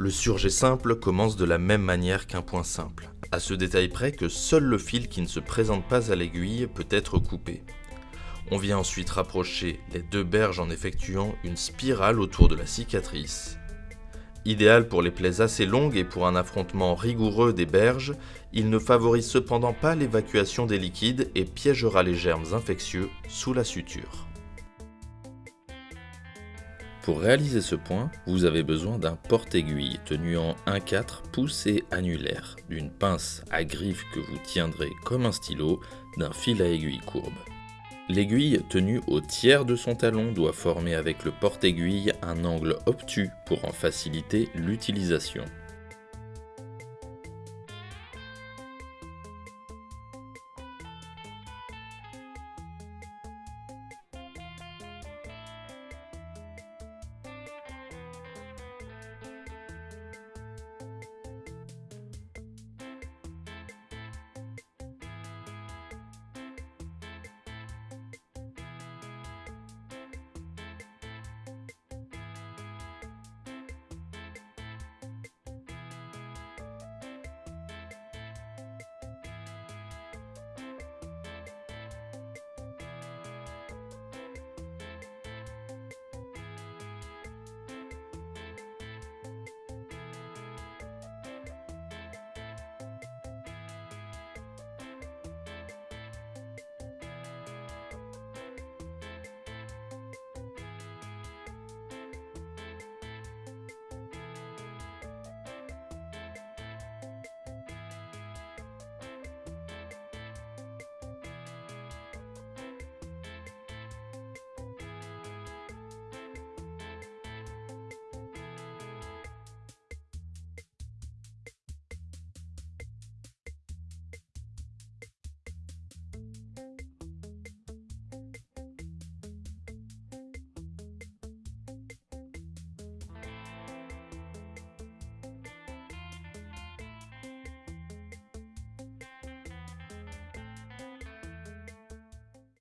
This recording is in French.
Le surjet simple commence de la même manière qu'un point simple, à ce détail près que seul le fil qui ne se présente pas à l'aiguille peut être coupé. On vient ensuite rapprocher les deux berges en effectuant une spirale autour de la cicatrice. Idéal pour les plaies assez longues et pour un affrontement rigoureux des berges, il ne favorise cependant pas l'évacuation des liquides et piégera les germes infectieux sous la suture. Pour réaliser ce point, vous avez besoin d'un porte-aiguille tenu en 1-4 pouces et annulaire, d'une pince à griffe que vous tiendrez comme un stylo, d'un fil à aiguille courbe. L'aiguille tenue au tiers de son talon doit former avec le porte-aiguille un angle obtus pour en faciliter l'utilisation.